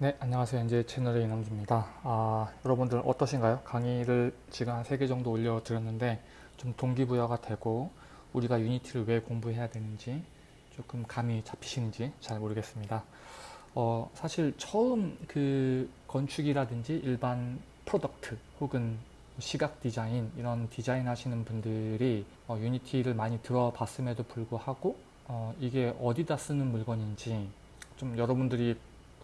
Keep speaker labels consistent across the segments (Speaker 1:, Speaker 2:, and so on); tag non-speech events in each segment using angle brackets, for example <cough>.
Speaker 1: 네, 안녕하세요. NJ 채널의 이남주입니다. 아, 여러분들 어떠신가요? 강의를 지금 한 3개 정도 올려드렸는데 좀 동기부여가 되고 우리가 Unity를 왜 공부해야 되는지 조금 감이 잡히시는지 잘 모르겠습니다. 어, 사실 처음 그 건축이라든지 일반 product 혹은 시각 디자인 이런 디자인 하시는 분들이 어, Unity를 많이 들어봤음에도 불구하고 어, 이게 어디다 쓰는 물건인지 좀 여러분들이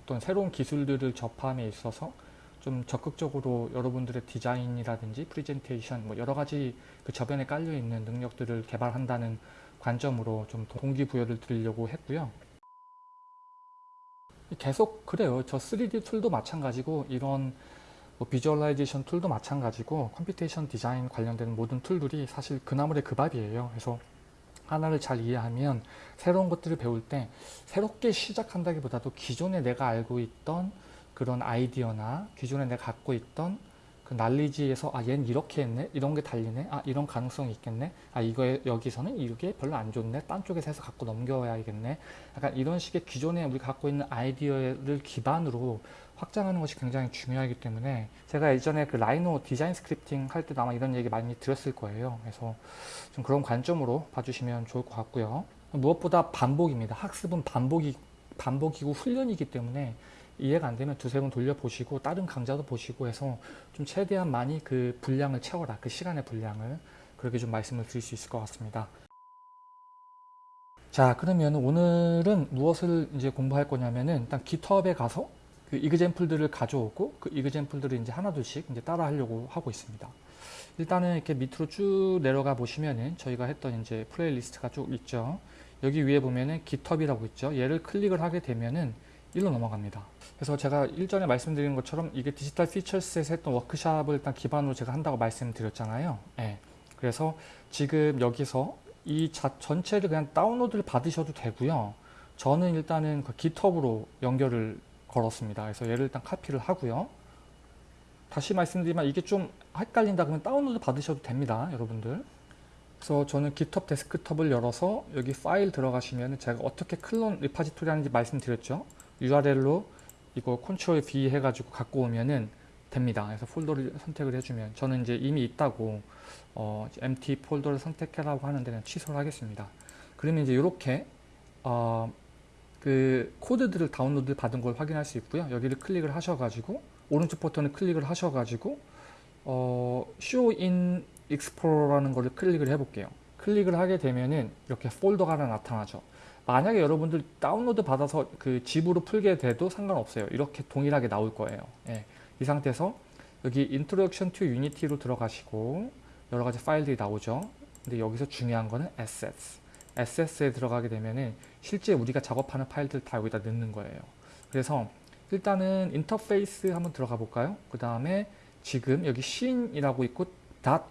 Speaker 1: 어떤 새로운 기술들을 접함에 있어서 좀 적극적으로 여러분들의 디자인이라든지 프리젠테이션 뭐 여러 가지 그 저변에 깔려 있는 능력들을 개발한다는 관점으로 좀 동기부여를 드리려고 했고요. 계속 그래요. 저 3D 툴도 마찬가지고 이런 뭐 visualization tool도 마찬가지고 computation 디자인 관련된 모든 tool들이 사실 그 나물에 그 밥이에요. 그래서 하나를 잘 이해하면 새로운 것들을 배울 때 새롭게 시작한다기보다도 기존에 내가 알고 있던 그런 아이디어나 기존에 내가 갖고 있던 그 난리지에서 아 얘는 이렇게 했네 이런 게 달리네 아 이런 가능성이 있겠네 아 이거 여기서는 이게 별로 안 좋네 딴 쪽에서 해서 갖고 넘겨야겠네 약간 이런 식의 기존에 우리 갖고 있는 아이디어를 기반으로 확장하는 것이 굉장히 중요하기 때문에 제가 예전에 그 Rhino 디자인 scripting 할 때도 아마 이런 얘기 많이 들었을 거예요. 그래서 좀 그런 관점으로 봐주시면 좋을 것 같고요. 무엇보다 반복입니다. 학습은 반복이, 반복이고 훈련이기 때문에 이해가 안 되면 두세 번 돌려보시고 다른 강좌도 보시고 해서 좀 최대한 많이 그 분량을 채워라. 그 시간의 분량을. 그렇게 좀 말씀을 드릴 수 있을 것 같습니다. 자 그러면 오늘은 무엇을 이제 공부할 거냐면은 일단 GitHub에 가서 그 이그젠플들을 가져오고 그 이그젠플들을 이제 하나둘씩 이제 따라 하려고 하고 있습니다. 일단은 이렇게 밑으로 쭉 내려가 보시면은 저희가 했던 이제 playlist가 쭉 있죠. 여기 위에 보면은 GitHub이라고 있죠. 얘를 클릭을 하게 되면은 일로 넘어갑니다. 그래서 제가 일전에 말씀드린 것처럼 이게 Digital Futures에서 했던 워크샵을 일단 기반으로 제가 한다고 말씀드렸잖아요. 네. 그래서 지금 여기서 이 자, 전체를 그냥 다운로드를 받으셔도 되고요. 저는 일단은 그 GitHub으로 연결을 걸었습니다. 그래서 얘를 일단 카피를 하고요. 다시 말씀드리면 이게 좀 헷갈린다 그러면 다운로드 받으셔도 됩니다. 여러분들. 그래서 저는 GitHub 데스크톱을 열어서 여기 파일 들어가시면 제가 어떻게 clone repository 하는지 말씀드렸죠. URL로 이거 control V 해가지고 갖고 오면은 됩니다. 그래서 폴더를 선택을 해주면 저는 이제 이미 있다고 어, empty 폴더를 선택해라고 하는데 취소를 하겠습니다. 그러면 이제 이렇게 어, 그 코드들을 다운로드 받은 걸 확인할 수 있고요. 여기를 클릭을 하셔가지고 오른쪽 버튼을 클릭을 하셔가지고 어, Show in Explorer라는 거를 클릭을 해볼게요. 클릭을 하게 되면은 이렇게 폴더가 하나 나타나죠. 만약에 여러분들 다운로드 받아서 그 집으로 풀게 돼도 상관없어요. 이렇게 동일하게 나올 거예요. 예, 이 상태에서 여기 Introduction to Unity로 들어가시고 여러 가지 파일들이 나오죠. 근데 여기서 중요한 거는 Assets. Assets에 들어가게 되면은 실제 우리가 작업하는 파일들 다 여기다 넣는 거예요. 그래서 일단은 인터페이스 한번 들어가 볼까요? 그 다음에 지금 여기 scene이라고 있고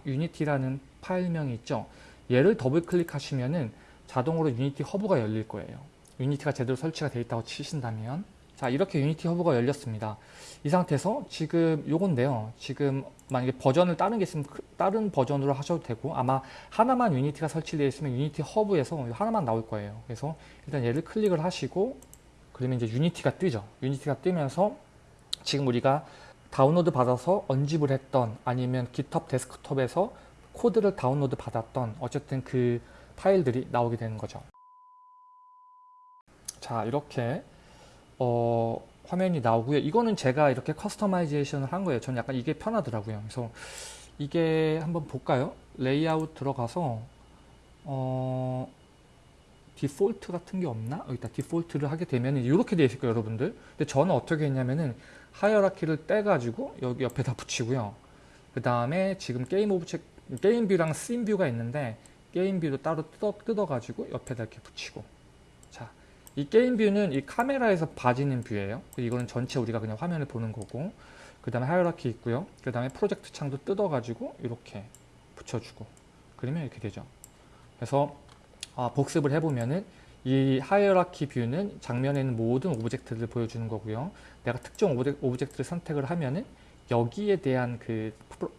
Speaker 1: .unity라는 파일명이 있죠. 얘를 더블 클릭하시면은 자동으로 Unity Hub가 열릴 거예요. Unity가 제대로 설치가 되어 있다고 치신다면 자 이렇게 Unity Hub가 열렸습니다. 이 상태에서 지금 요건데요. 지금 만약에 버전을 다른 게 있으면 그 다른 버전으로 하셔도 되고 아마 하나만 Unity가 설치되어 있으면 Unity Hub에서 하나만 나올 거예요. 그래서 일단 얘를 클릭을 하시고 그러면 이제 Unity가 뜨죠. Unity가 뜨면서 지금 우리가 다운로드 받아서 unzip을 했던 아니면 GitHub 데스크톱에서 코드를 다운로드 받았던 어쨌든 그 파일들이 나오게 되는 거죠. 자 이렇게 어, 화면이 나오고요. 이거는 제가 이렇게 customization을 한 거예요. 저는 약간 이게 편하더라고요. 그래서 이게 한번 볼까요? 레이아웃 들어가서 어, 디폴트 같은 게 없나? 여기다 디폴트를 하게 되면 이렇게 되어 있을 거예요, 여러분들. 근데 저는 어떻게 했냐면은 hierarchy를 떼가지고 여기 옆에다 붙이고요. 그 다음에 지금 게임 object, 게임 view랑 scene view가 있는데 게임 view도 따로 뜯어, 뜯어가지고 옆에다 이렇게 붙이고 이 게임 view는 이 카메라에서 봐지는 view예요. 이거는 전체 우리가 그냥 화면을 보는 거고 그 다음에 hierarchy 있고요. 그 다음에 프로젝트 창도 뜯어가지고 이렇게 붙여주고 그러면 이렇게 되죠. 그래서 아, 복습을 해보면은 이 hierarchy view는 장면에 있는 모든 object들을 보여주는 거고요. 내가 특정 object, 를 선택을 하면은 여기에 대한 그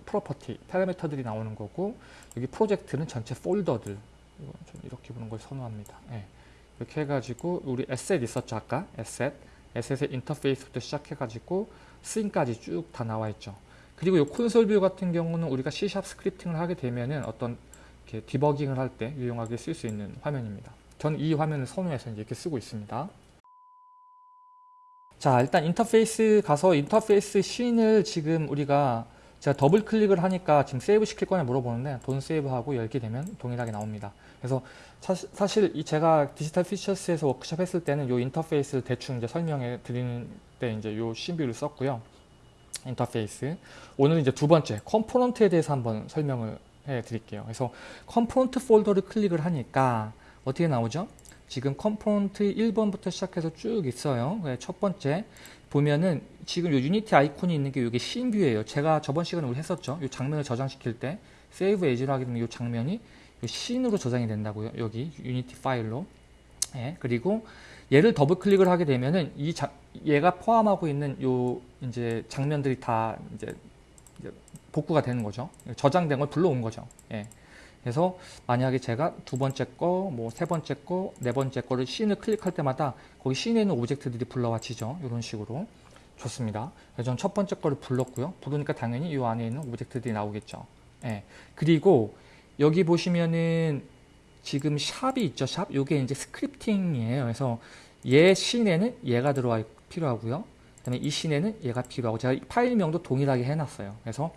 Speaker 1: property, 파라미터들이 나오는 거고 여기 프로젝트는 전체 폴더들 이렇게 보는 걸 선호합니다. 네. 이렇게 해가지고 우리 asset 있었죠 아까 에셋 에셋의 인터페이스부터 시작해가지고 스윙까지 쭉 다 나와 있죠. 그리고 이 콘솔 view 같은 경우는 우리가 C# scripting을 하게 되면은 어떤 디버깅을 할 때 유용하게 쓸 수 있는 화면입니다. 전 이 화면을 선호해서 이렇게 쓰고 있습니다. 자 일단 인터페이스 가서 인터페이스 scene을 지금 우리가 제가 더블 클릭을 하니까 지금 save 시킬 거냐 물어보는데 don't save하고 열게 되면 동일하게 나옵니다. 그래서 사실 이 제가 디지털 퓨처스에서 워크숍 했을 때는 이 인터페이스를 대충 이제 설명해 드리는 때 이제 이 scene view를 썼고요. 인터페이스. 오늘 이제 두 번째 component에 대해서 한번 설명을 해 드릴게요. 그래서 component 폴더를 클릭을 하니까 어떻게 나오죠? 지금 component 1번부터 시작해서 쭉 있어요. 첫 번째 보면은 지금 요 유니티 아이콘이 있는 게 이게 scene view예요. 제가 저번 시간에 우리 했었죠. 이 장면을 저장시킬 때 save as로 하게 되면 이 장면이 요 scene으로 저장이 된다고요. 여기 유니티 파일로. 예, 그리고 얘를 더블 클릭을 하게 되면은 이 자, 얘가 포함하고 있는 요 이제 장면들이 다 이제 복구가 되는 거죠. 저장된 걸 불러온 거죠. 예. 그래서 만약에 제가 두 번째 거, 뭐 세 번째 거, 네 번째 거를 scene을 클릭할 때마다 거기 scene에 있는 object들이 불러와지죠. 이런 식으로. 좋습니다. 그래서 전첫 번째 거를 불렀고요. 부르니까 당연히 이 안에 있는 object들이 나오겠죠. 예. 그리고 여기 보시면은 지금 sharp이 있죠. sharp. 요게 이제 scripting이에요. 그래서 얘 scene에는 얘가 들어와 필요하고요. 그 다음에 이 scene에는 얘가 필요하고 제가 파일명도 동일하게 해놨어요. 그래서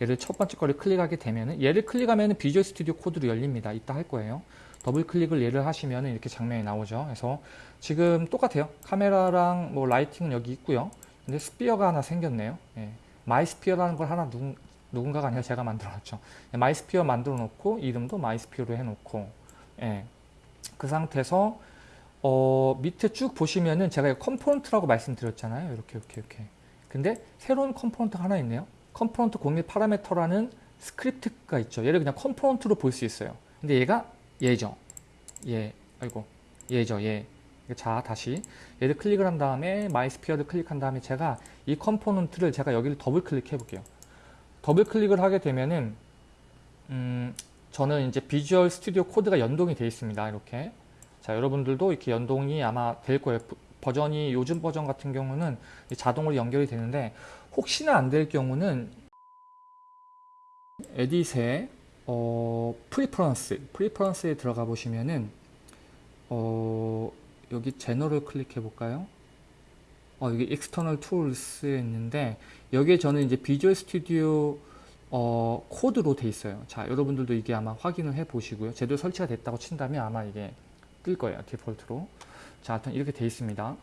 Speaker 1: 얘를 첫 번째 거를 클릭하게 되면은 얘를 클릭하면은 비주얼 스튜디오 코드로 열립니다. 이따 할 거예요. 더블 클릭을 얘를 하시면은 이렇게 장면이 나오죠. 그래서 지금 똑같아요. 카메라랑 뭐 lighting은 여기 있고요. 근데 sphere가 하나 생겼네요. 예. my sphere라는 걸 하나 누, 누군가가 아니라 제가 만들어놨죠. 예, my sphere 만들어 놓고 이름도 my sphere로 해놓고 예. 그 상태에서 어, 밑에 쭉 보시면은 제가 component라고 말씀드렸잖아요. 이렇게 이렇게 이렇게. 근데 새로운 component가 하나 있네요. component 공일 parameter라는 스크립트가 있죠. 얘를 그냥 component로 볼 수 있어요. 근데 얘가 얘죠. 얘, 아이고, 얘죠. 얘. 자, 다시 얘를 클릭을 한 다음에 my sphere를 클릭한 다음에 제가 이 component를 제가 여기를 더블 클릭해 볼게요. 더블 클릭을 하게 되면은 음, 저는 이제 비주얼 스튜디오 코드가 연동이 되어 있습니다. 이렇게. 자, 여러분들도 이렇게 연동이 아마 될 거예요. 버전이 요즘 버전 같은 경우는 자동으로 연결이 되는데 혹시나 안 될 경우는 에딧의 어, preference preference에 들어가 보시면은 어, 여기 general 클릭해 볼까요? 어, 여기 external tools에 있는데 여기에 저는 이제 비주얼 스튜디오 어, 코드로 돼 있어요. 자, 여러분들도 이게 아마 확인을 해 보시고요. 제대로 설치가 됐다고 친다면 아마 이게 뜰 거예요. 디폴트로. 자, 하여튼 이렇게 돼 있습니다.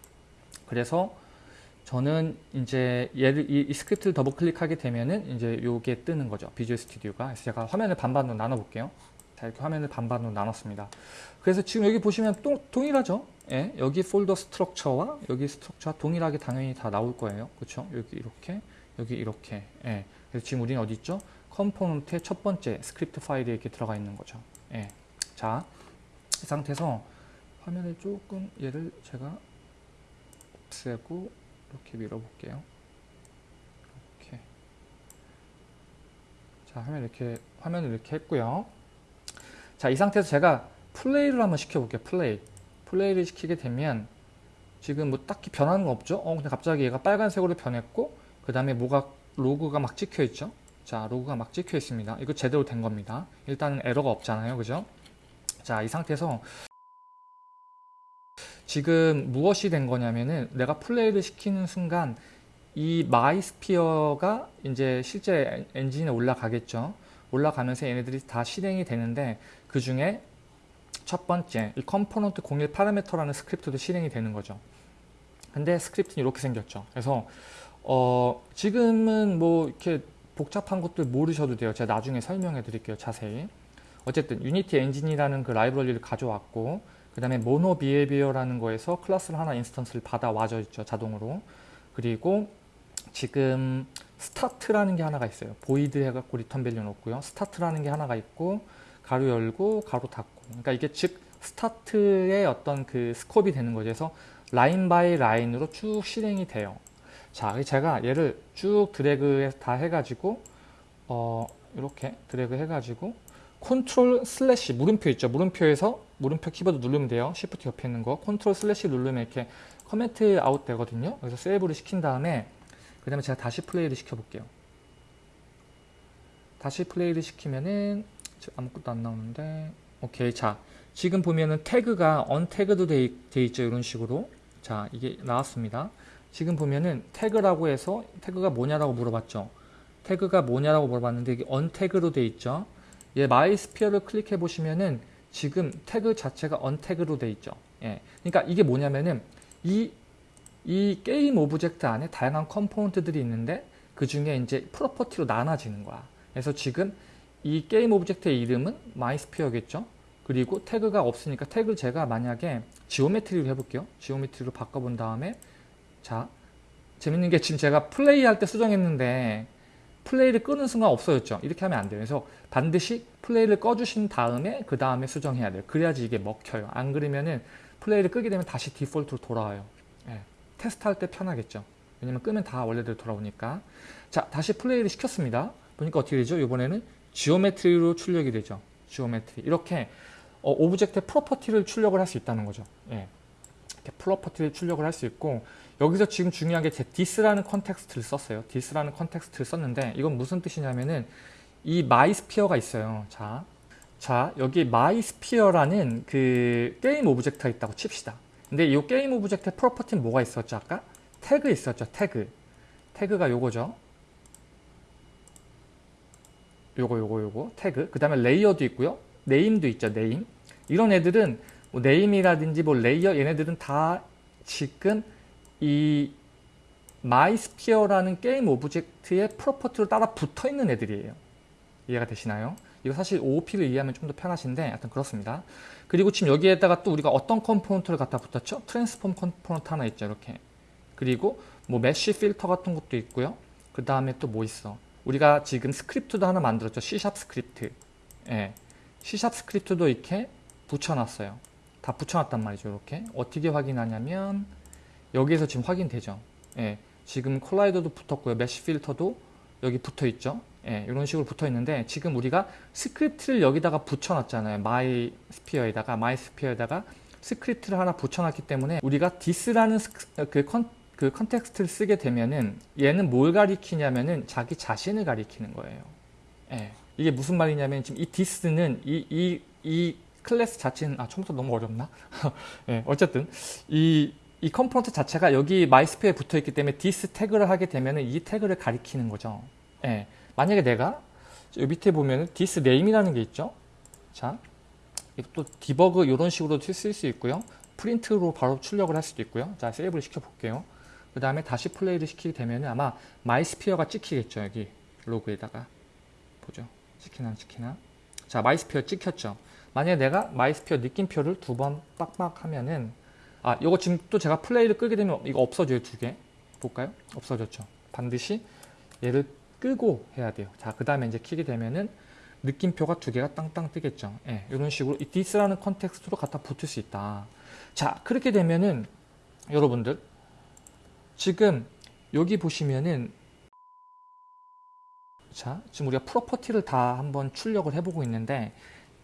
Speaker 1: 그래서 저는 이제 얘를 이, 이 스크립트를 더블 클릭하게 되면은 이제 요게 뜨는 거죠. 비주얼 스튜디오가. 그래서 제가 화면을 반반으로 나눠 볼게요. 자, 이렇게 화면을 반반으로 나눴습니다. 그래서 지금 여기 보시면 또, 동일하죠? 예, 여기 폴더 structure와 여기 structure와 동일하게 당연히 다 나올 거예요. 그렇죠? 여기 이렇게, 여기 이렇게. 예. 그래서 지금 우리는 어디 있죠? component의 첫 번째 스크립트 파일에 이렇게 들어가 있는 거죠. 예. 자, 이 상태에서 화면을 조금 얘를 제가 없애고 이렇게 밀어볼게요. 이렇게. 자, 화면 이렇게, 화면을 이렇게 했고요. 자, 이 상태에서 제가 플레이를 한번 시켜볼게요. 플레이. 플레이를 시키게 되면 지금 뭐 딱히 변하는 거 없죠? 어, 근데 갑자기 얘가 빨간색으로 변했고, 그 다음에 뭐가, 로그가 막 찍혀 있죠? 자, 로그가 막 찍혀 있습니다. 이거 제대로 된 겁니다. 일단은 에러가 없잖아요. 그죠? 자, 이 상태에서 지금 무엇이 된 거냐면은 내가 플레이를 시키는 순간 이 my sphere가 이제 실제 엔진에 올라가겠죠. 올라가면서 얘네들이 다 실행이 되는데 그 중에 첫 번째 이 component 01 parameter라는 스크립트도 실행이 되는 거죠. 근데 스크립트는 이렇게 생겼죠. 그래서 어 지금은 뭐 이렇게 복잡한 것들 모르셔도 돼요. 제가 나중에 설명해 드릴게요. 자세히. 어쨌든 유니티 엔진이라는 그 라이브러리를 가져왔고 그 다음에 MonoBehaviour라는 거에서 클래스를 하나 instance를 받아 와져 있죠 자동으로. 그리고 지금 start라는 게 하나가 있어요. void 해갖고 return value 놓고요. start라는 게 하나가 있고 가로 열고 가로 닫고. 그러니까 이게 즉 스타트의 어떤 그 scope이 되는 거죠. 그래서 line by line으로 쭉 실행이 돼요. 자 제가 얘를 쭉 드래그 다 해가지고 어 이렇게 드래그 해가지고 컨트롤 슬래시 물음표 있죠. 물음표에서 물음표 키보드 누르면 돼요. Shift 옆에 있는 거. 컨트롤 슬래시 누르면 이렇게 comment out 되거든요. 그래서 세이브를 시킨 다음에 그 다음에 제가 다시 플레이를 시켜볼게요. 다시 플레이를 시키면은 아무것도 안 나오는데 오케이 자 지금 보면은 태그가 untagged로 돼, 돼 있죠 이런 식으로 자 이게 나왔습니다 지금 보면은 태그라고 해서 태그가 뭐냐라고 물어봤죠 태그가 뭐냐라고 물어봤는데 이게 untagged로 돼 있죠 얘 my sphere를 클릭해 보시면은 지금 태그 자체가 untagged로 돼 있죠 예 그러니까 이게 뭐냐면은 이 이 game object 안에 다양한 component들이 있는데 그 중에 이제 property로 나눠지는 거야 그래서 지금 이 game object의 이름은 my sphere겠죠. 그리고 태그가 없으니까 태그를 제가 만약에 geometry로 해볼게요. geometry로 바꿔본 다음에 자 재밌는 게 지금 제가 플레이할 때 수정했는데 플레이를 끄는 순간 없어졌죠. 이렇게 하면 안 돼요. 그래서 반드시 플레이를 꺼주신 다음에 그 다음에 수정해야 돼요. 그래야지 이게 먹혀요. 안 그러면은 플레이를 끄게 되면 다시 default로 돌아와요. 예, 테스트할 때 편하겠죠. 왜냐면 끄면 다 원래대로 돌아오니까. 자 다시 플레이를 시켰습니다. 보니까 어떻게 되죠? 이번에는 geometry로 출력이 되죠. geometry. 이렇게 어, object의 property를 출력을 할 수 있다는 거죠. 예. 이렇게 property를 출력을 할 수 있고 여기서 지금 중요한 게 제 this라는 context를 썼어요. this라는 context를 썼는데 이건 무슨 뜻이냐면은 이 my sphere가 있어요. 자, 자 여기 my sphere라는 그 game object가 있다고 칩시다. 근데 이 game object의 property는 뭐가 있었죠? 아까 태그 있었죠. 태그. 태그가 요거죠. 요거 요거 요거 태그 그 다음에 layer도 있고요 name도 있죠 name 이런 애들은 뭐 name이라든지 뭐 layer 얘네들은 다 지금 이 마이스피어라는 게임 오브젝트의 프로퍼티로 따라 붙어 있는 애들이에요 이해가 되시나요? 이거 사실 OOP를 이해하면 좀 더 편하신데 하여튼 그렇습니다 그리고 지금 여기에다가 또 우리가 어떤 component를 갖다 붙였죠? transform component 하나 있죠 이렇게 그리고 뭐 mesh filter 같은 것도 있고요 그 다음에 또 뭐 있어 우리가 지금 스크립트도 하나 만들었죠. C샵 스크립트. 예. C샵 스크립트도 이렇게 붙여놨어요. 다 붙여놨단 말이죠. 이렇게. 어떻게 확인하냐면 여기에서 지금 확인되죠. 예. 지금 collider도 붙었고요. mesh filter도 여기 붙어 있죠. 예, 이런 식으로 붙어 있는데 지금 우리가 스크립트를 여기다가 붙여놨잖아요. my sphere에다가 my sphere에다가 스크립트를 하나 붙여놨기 때문에 우리가 this라는 그 con, 그 context를 쓰게 되면은 얘는 뭘 가리키냐면은 자기 자신을 가리키는 거예요. 예. 이게 무슨 말이냐면 지금 이 this는 이, 이, 이 클래스 자체는 아 처음부터 너무 어렵나? <laughs> 예, 어쨌든 이, 이 component 자체가 여기 my sphere에 붙어 있기 때문에 this tag를 하게 되면은 이 태그를 가리키는 거죠. 예. 만약에 내가 여기 밑에 보면은 this name이라는 게 있죠. 자, 또 debug 이런 식으로 쓸 수 있고요. 프린트로 바로 출력을 할 수도 있고요. 자, 세이브를 시켜 볼게요. 그 다음에 다시 플레이를 시키게 되면 아마 my sphere가 찍히겠죠. 여기 로그에다가. 보죠. 찍히나 찍히나. 자 my sphere 찍혔죠. 만약에 내가 my sphere 느낌표를 두 번 빡빡 하면은 아 이거 지금 또 제가 플레이를 끄게 되면 이거 없어져요. 두 개. 볼까요? 없어졌죠. 반드시 얘를 끄고 해야 돼요. 자 그 다음에 이제 키게 되면은 느낌표가 두 개가 땅땅 뜨겠죠. 예, 이런 식으로 이 this라는 context로 갖다 붙을 수 있다. 자 그렇게 되면은 여러분들 지금 여기 보시면은 자 지금 우리가 property를 다 한번 출력을 해보고 있는데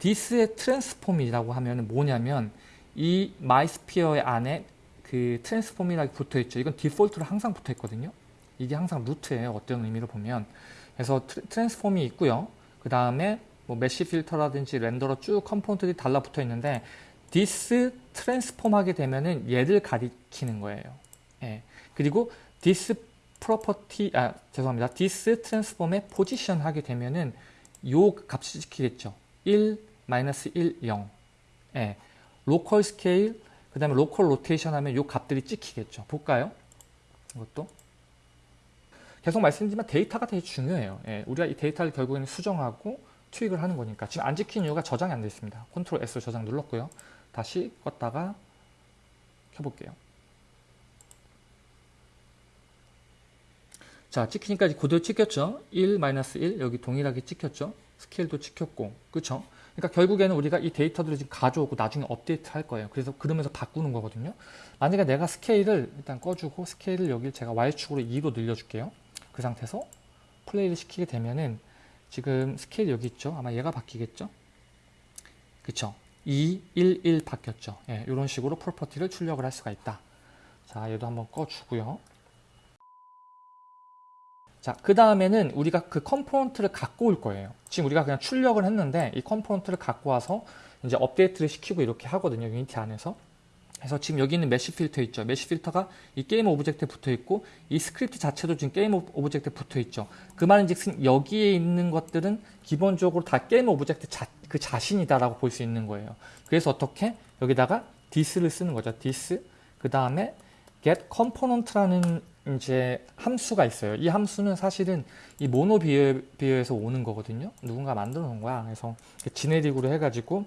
Speaker 1: this의 transform이라고 하면 뭐냐면 이 my sphere의 안에 그 transform이라고 붙어 있죠. 이건 default로 항상 붙어 있거든요. 이게 항상 root예요. 어떤 의미로 보면. 그래서 transform이 있고요. 그 다음에 뭐 mesh filter라든지 renderer 쭉 component들이 달라붙어 있는데 this transform 하게 되면은 얘를 가리키는 거예요. 예. 그리고 this property 아 죄송합니다. this transform에 position 하게 되면은 요 값이 찍히겠죠. 1 마이너스 1 0 예. local scale 그 다음에 local rotation 하면 요 값들이 찍히겠죠. 볼까요? 이것도 계속 말씀드리지만 데이터가 되게 중요해요. 예. 우리가 이 데이터를 결국에는 수정하고 투입을 하는 거니까 지금 안 찍힌 이유가 저장이 안 되어 있습니다. 컨트롤 S 저장 눌렀고요. 다시 껐다가 켜볼게요. 자 찍히니까 그대로 찍혔죠 1-1 여기 동일하게 찍혔죠 스케일도 찍혔고 그쵸 그러니까 결국에는 우리가 이 데이터들을 지금 가져오고 나중에 업데이트 할 거예요. 그래서 그러면서 바꾸는 거거든요. 만약에 내가 스케일을 일단 꺼주고 스케일을 여기 제가 Y축으로 2로 늘려줄게요. 그 상태에서 플레이를 시키게 되면은 지금 스케일 여기 있죠? 아마 얘가 바뀌겠죠? 그쵸? 2, 1, 1 바뀌었죠? 예, 이런 식으로 property를 출력을 할 수가 있다. 자, 얘도 한번 꺼주고요. 자, 그 다음에는 우리가 그 component를 갖고 올 거예요. 지금 우리가 그냥 출력을 했는데 이 component를 갖고 와서 이제 업데이트를 시키고 이렇게 하거든요. Unity 안에서. 그래서 지금 여기 있는 mesh filter 있죠. mesh filter가 이 game object에 붙어 있고 이 스크립트 자체도 지금 game object에 붙어 있죠. 그 말인즉슨 여기에 있는 것들은 기본적으로 다 game object 자, 그 자신이다라고 볼 수 있는 거예요. 그래서 어떻게 여기다가 this를 쓰는 거죠. this 그 다음에 get component라는 이제 함수가 있어요. 이 함수는 사실은 이 MonoBehaviour에서 오는 거거든요. 누군가 만들어 놓은 거야. 그래서 generic으로 해가지고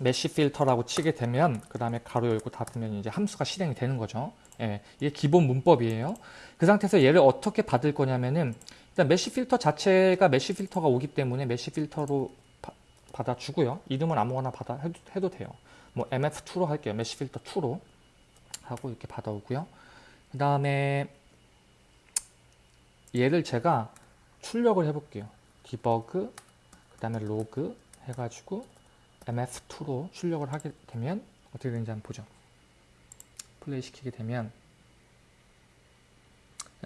Speaker 1: mesh filter라고 치게 되면 그 다음에 가로 열고 닫으면 이제 함수가 실행이 되는 거죠. 예, 이게 기본 문법이에요. 그 상태에서 얘를 어떻게 받을 거냐면은 일단 mesh filter 자체가 mesh filter가 오기 때문에 mesh filter로 바, 받아주고요. 이름은 아무거나 받아 해도, 해도 돼요. 뭐 mf2로 할게요. mesh filter 2로 하고 이렇게 받아오고요. 그 다음에 얘를 제가 출력을 해볼게요. Debug 그 다음에 로그 해가지고 mf2로 출력을 하게 되면 어떻게 되는지 한번 보죠. 플레이 시키게 되면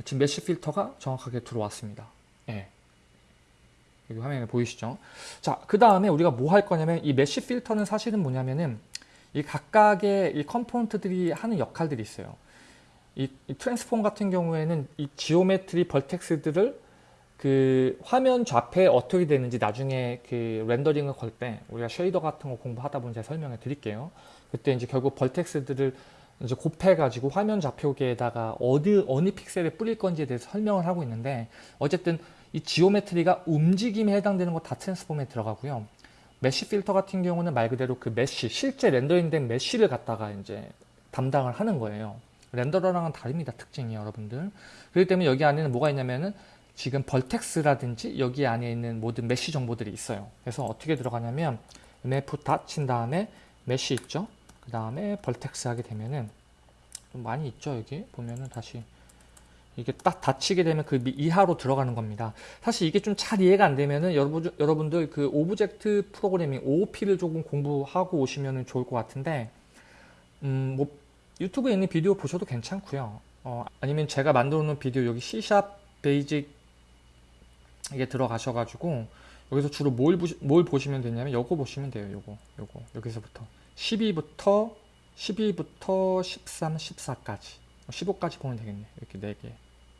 Speaker 1: 지금 mesh filter가 정확하게 들어왔습니다. 예. 여기 화면에 보이시죠? 자, 그 다음에 우리가 뭐 할 거냐면 이 mesh filter는 사실은 뭐냐면은 이 각각의 이 component들이 하는 역할들이 있어요. 이, 이 transform 같은 경우에는 이 geometry vertex들을 그 화면 좌표에 어떻게 되는지 나중에 그 rendering을 걸 때 우리가 shader 같은 거 공부하다 보면 제가 설명해 드릴게요. 그때 이제 결국 vertex들을 이제 곱해 가지고 화면 좌표계에다가 어디 어느 픽셀에 뿌릴 건지에 대해서 설명을 하고 있는데 어쨌든 이 geometry가 움직임에 해당되는 거 다 transform에 들어가고요. mesh filter 같은 경우는 말 그대로 그 mesh 실제 rendering된 mesh를 갖다가 이제 담당을 하는 거예요. renderer랑은 다릅니다. 특징이 여러분들. 그렇기 때문에 여기 안에는 뭐가 있냐면은 지금 vertex라든지 여기 안에 있는 모든 mesh 정보들이 있어요. 그래서 어떻게 들어가냐면 mf dot 친 다음에 mesh 있죠. 그 다음에 vertex 하게 되면은 좀 많이 있죠. 여기 보면은 다시 이게 딱 dot 치게 되면 그 이하로 들어가는 겁니다. 사실 이게 좀 잘 이해가 안 되면은 여러분, 여러분들 그 object programming OOP를 조금 공부하고 오시면 좋을 것 같은데 음, 뭐 유튜브에 있는 비디오 보셔도 괜찮고요. 어, 아니면 제가 만들어 놓은 비디오 여기 C샵 베이직 이게 들어가셔 가지고 여기서 주로 뭘, 보시, 뭘 보시면 되냐면 요거 보시면 돼요. 요거 요거 여기서부터 12부터 12부터 13, 14까지 15까지 보면 되겠네. 이렇게 4개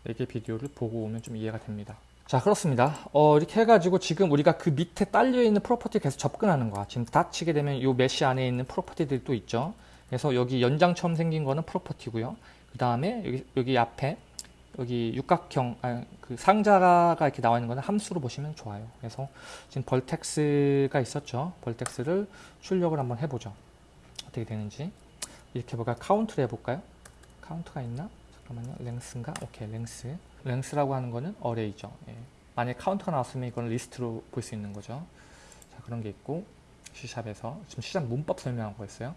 Speaker 1: 4개 비디오를 보고 오면 좀 이해가 됩니다. 자 그렇습니다. 어, 이렇게 해가지고 지금 우리가 그 밑에 딸려있는 property 계속 접근하는 거야. 지금 dot 치게 되면 요 mesh 안에 있는 property들이 또 있죠. 그래서 여기 연장처럼 생긴 거는 property고요. 그 다음에 여기, 여기 앞에 여기 육각형 아, 그 상자가 이렇게 나와 있는 거는 함수로 보시면 좋아요. 그래서 지금 vertex가 있었죠. vertex를 출력을 한번 해보죠. 어떻게 되는지 이렇게 볼까 카운트를 해볼까요? 카운트가 있나? 잠깐만요. length인가? 오케이 length. length라고 하는 거는 array죠. 예. 만약에 카운터가 나왔으면 이건 리스트로 볼 수 있는 거죠. 자 그런 게 있고 C샵에서 지금 C샵 문법 설명한 거였어요.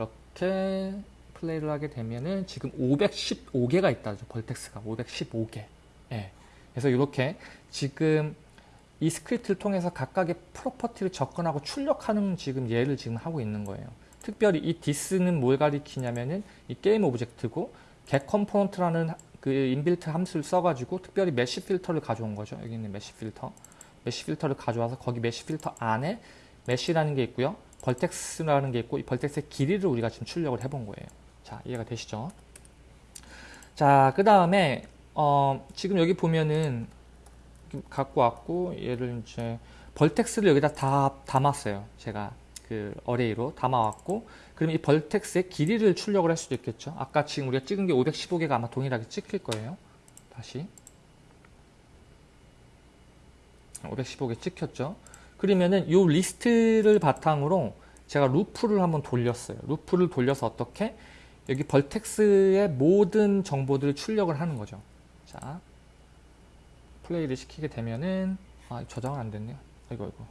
Speaker 1: 이렇게 플레이를 하게 되면은 지금 515개가 있다. vertex가 515개. 예. 그래서 이렇게 지금 이 스크립트를 통해서 각각의 property를 접근하고 출력하는 지금 예를 지금 하고 있는 거예요. 특별히 이 this는 뭘 가리키냐면은 이 game object고 get component라는 그 in-built 함수를 써가지고 특별히 mesh filter를 가져온 거죠. 여기 있는 mesh filter. mesh filter를 가져와서 거기 mesh filter 안에 mesh라는 게 있고요. vertex라는 게 있고 이 vertex의 길이를 우리가 지금 출력을 해본 거예요. 자 이해가 되시죠? 자 그 다음에 어, 지금 여기 보면은 갖고 왔고 얘를 이제 vertex를 여기다 다 담았어요. 제가 그 array로 담아왔고 그럼 이 vertex의 길이를 출력을 할 수도 있겠죠. 아까 지금 우리가 찍은 게 515개가 아마 동일하게 찍힐 거예요. 다시 515개 찍혔죠. 그러면은 이 리스트를 바탕으로 제가 루프를 한번 돌렸어요. 루프를 돌려서 어떻게 여기 vertex의 모든 정보들을 출력을 하는 거죠. 자, 플레이를 시키게 되면은 아, 저장은 안 됐네요. 이거 이거.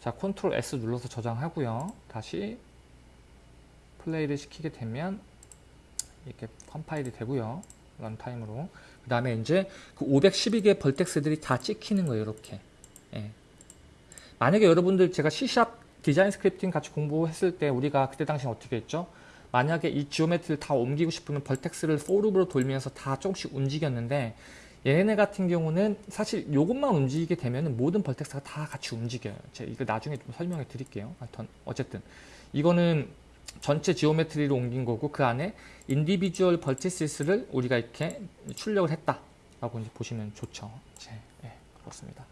Speaker 1: 자, Control S 눌러서 저장하고요. 다시 플레이를 시키게 되면 이렇게 컴파일이 되고요. runtime으로. 그 다음에 이제 그 512개 vertex들이 다 찍히는 거예요. 이렇게. 예. 만약에 여러분들 제가 C샵 디자인 스크립팅 같이 공부했을 때 우리가 그때 당시 어떻게 했죠? 만약에 이 geometry를 다 옮기고 싶으면 vertex를 for loop으로 돌면서 다 조금씩 움직였는데 얘네 같은 경우는 사실 이것만 움직이게 되면 모든 vertex가 다 같이 움직여요. 제가 이거 나중에 좀 설명해 드릴게요. 하여튼 어쨌든 이거는 전체 geometry로 옮긴 거고 그 안에 individual vertices를 우리가 이렇게 출력을 했다라고 이제 보시면 좋죠. 제, 예, 그렇습니다.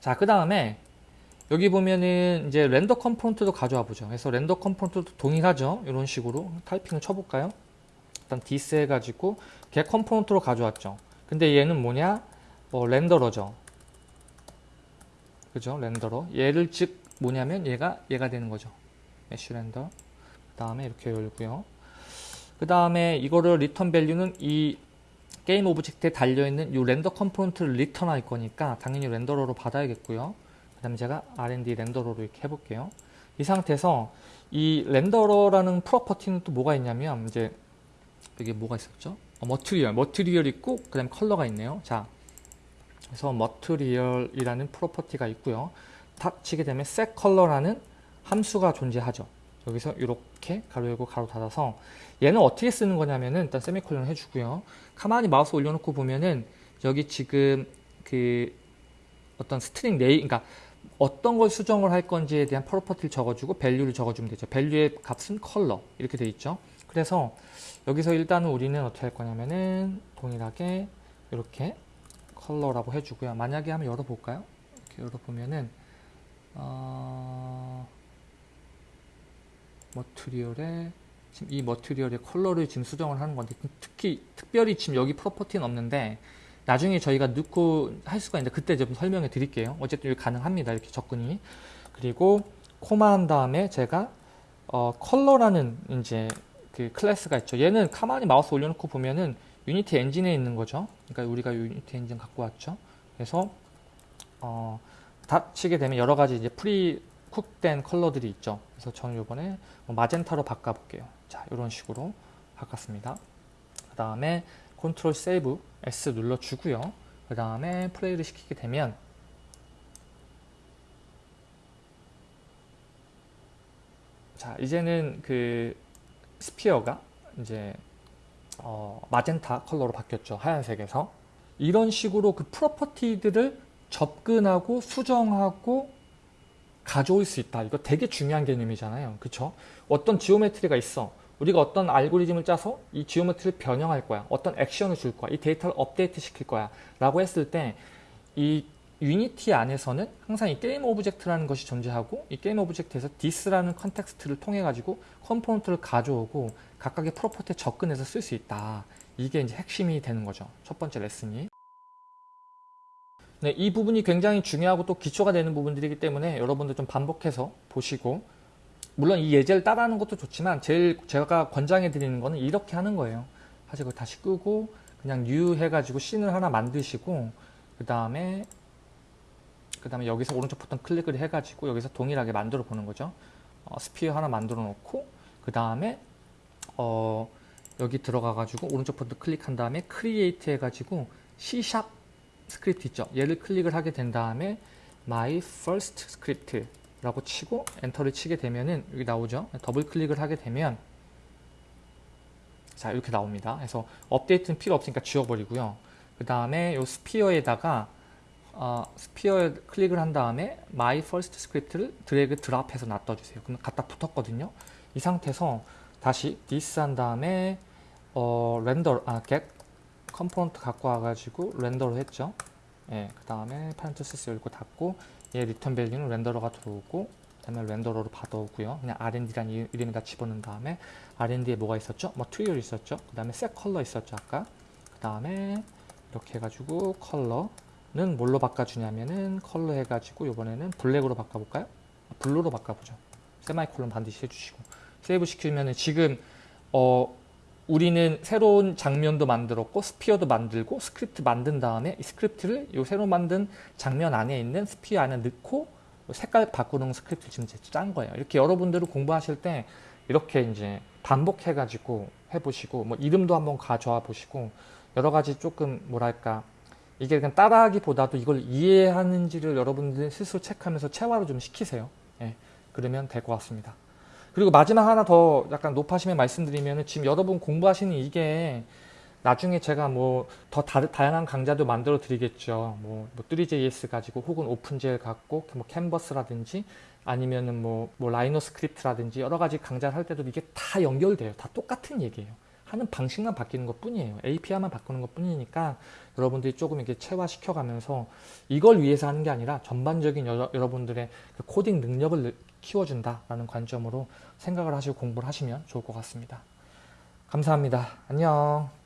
Speaker 1: 자, 그 다음에 여기 보면은 이제 render component도 가져와 보죠. 그래서 render component도 동일하죠. 이런 식으로 타이핑을 쳐볼까요? 일단 this 해가지고 get component로 가져왔죠. 근데 얘는 뭐냐? 뭐 renderer죠. 그죠? renderer. 얘를 즉 뭐냐면 얘가 얘가 되는 거죠. mesh render. 그 다음에 이렇게 열고요. 그 다음에 이거를 return value는 이 game object에 달려있는 이 render component를 return할 거니까 당연히 renderer로 받아야겠고요. 그 다음에 제가 R&D 렌더러로 이렇게 해볼게요. 이 상태에서 이 renderer라는 property는 또 뭐가 있냐면 이제 여기 뭐가 있었죠? 어, material, material 있고 그 다음에 컬러가 있네요. 자, 그래서 material이라는 property가 있고요. 탁 치게 되면 set color라는 함수가 존재하죠. 여기서 이렇게 괄호 열고 괄호 닫아서 얘는 어떻게 쓰는 거냐면은 일단 세미콜론 해주고요. 가만히 마우스 올려놓고 보면은 여기 지금 그 어떤 string name, 그러니까 어떤 걸 수정을 할 건지에 대한 property를 적어주고 value를 적어주면 되죠. value의 값은 컬러 이렇게 돼 있죠. 그래서 여기서 일단은 우리는 어떻게 할 거냐면은 동일하게 이렇게 컬러라고 해주고요. 만약에 한번 열어볼까요? 이렇게 열어보면은 어... material에 지금 이 material의 컬러를 지금 수정을 하는 건데 특히 특별히 지금 여기 property는 없는데 나중에 저희가 넣고 할 수가 있는데 그때 좀 설명해 드릴게요. 어쨌든 가능합니다. 이렇게 접근이. 그리고 코마 한 다음에 제가 어, 컬러라는 이제 그 클래스가 있죠. 얘는 가만히 마우스 올려놓고 보면은 Unity 엔진에 있는 거죠. 그러니까 우리가 Unity 엔진 갖고 왔죠. 그래서 어, 닫히게 되면 여러 가지 이제 pre-cook된 컬러들이 있죠. 그래서 저는 이번에 뭐 마젠타로 바꿔볼게요. 자, 이런 식으로 바꿨습니다. 그 다음에 컨트롤 세이브 S 눌러주고요. 그 다음에 플레이를 시키게 되면 자, 이제는 그 sphere가 이제 어, 마젠타 컬러로 바뀌었죠. 하얀색에서. 이런 식으로 그 property들을 접근하고 수정하고 가져올 수 있다. 이거 되게 중요한 개념이잖아요. 그쵸? 어떤 geometry가 있어. 우리가 어떤 알고리즘을 짜서 이 geometry를 변형할 거야. 어떤 액션을 줄 거야. 이 데이터를 업데이트 시킬 거야. 라고 했을 때 이 Unity 안에서는 항상 이 game object라는 것이 존재하고 이 game object에서 this라는 context를 통해 가지고 component를 가져오고 각각의 프로퍼티에 접근해서 쓸 수 있다. 이게 이제 핵심이 되는 거죠. 첫 번째 레슨이. 네, 이 부분이 굉장히 중요하고 또 기초가 되는 부분들이기 때문에 여러분들 좀 반복해서 보시고 물론 이 예제를 따라하는 것도 좋지만 제일 제가 권장해 드리는 거는 이렇게 하는 거예요. 사실 그걸 다시 끄고 그냥 new 해가지고 씬을 하나 만드시고 그 다음에 그 다음에 여기서 오른쪽 버튼 클릭을 해가지고 여기서 동일하게 만들어 보는 거죠. 어, sphere 하나 만들어 놓고 그 다음에 어, 여기 들어가 가지고 오른쪽 버튼 클릭한 다음에 create 해가지고 C# 스크립트 있죠. 얘를 클릭을 하게 된 다음에 my first script 라고 치고 엔터를 치게 되면은 여기 나오죠. 더블 클릭을 하게 되면 자 이렇게 나옵니다. 그래서 업데이트는 필요 없으니까 지워버리고요. 그 다음에 이 sphere에다가 어, sphere에 클릭을 한 다음에 my first script를 drag drop해서 놔둬주세요. 그럼 갖다 붙었거든요. 이 상태에서 다시 this 한 다음에 어, render 아 get component 갖고 와가지고 render로 했죠. 예, 그 다음에 parenthesis 열고 닫고 얘 return value는 renderer가 들어오고 그 다음에 renderer로 받아오고요. 그냥 R&D라는 이름에다 집어넣은 다음에 R&D에 뭐가 있었죠? material 있었죠. 그 다음에 set color 있었죠. 아까 그 다음에 이렇게 해가지고 컬러는 뭘로 바꿔주냐면은 컬러 해가지고 이번에는 블랙으로 바꿔볼까요? 블루로 바꿔보죠. 세마이콜론 반드시 해주시고 세이브 시키면은 지금 어 우리는 새로운 장면도 만들었고 sphere도 만들고 스크립트 만든 다음에 이 스크립트를 이 새로 만든 장면 안에 있는 sphere 안에 넣고 색깔 바꾸는 스크립트 지금 짠 거예요. 이렇게 여러분들은 공부하실 때 이렇게 이제 반복해 가지고 해보시고 뭐 이름도 한번 가져와 보시고 여러 가지 조금 뭐랄까 이게 그냥 따라하기보다도 이걸 이해하는지를 여러분들이 스스로 체크하면서 체화를 좀 시키세요. 예, 그러면 될 것 같습니다. 그리고 마지막 하나 더 약간 노파심에 말씀드리면 지금 여러분 공부하시는 이게 나중에 제가 뭐 더 다양한 강좌도 만들어 드리겠죠. 뭐, 뭐 3JS 가지고 혹은 OpenGL 갖고 뭐 캔버스라든지 아니면은 뭐, 뭐 Rhino 스크립트라든지 여러 가지 강좌를 할 때도 이게 다 연결돼요. 다 똑같은 얘기예요. 하는 방식만 바뀌는 것 뿐이에요. API만 바꾸는 것 뿐이니까 여러분들이 조금 이렇게 체화시켜 가면서 이걸 위해서 하는 게 아니라 전반적인 여, 러분들의 그 코딩 능력을 키워준다라는 관점으로 생각을 하시고 공부를 하시면 좋을 것 같습니다. 감사합니다. 안녕.